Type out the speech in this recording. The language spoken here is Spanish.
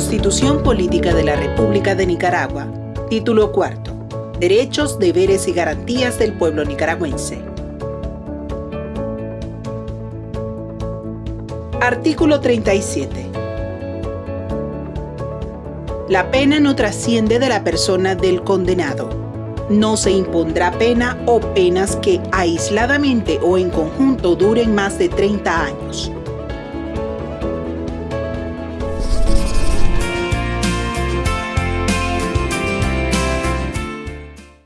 Constitución Política de la República de Nicaragua, título cuarto, Derechos, deberes y garantías del pueblo nicaragüense. Artículo 37. La pena no trasciende de la persona del condenado. No se impondrá pena o penas que aisladamente o en conjunto duren más de 30 años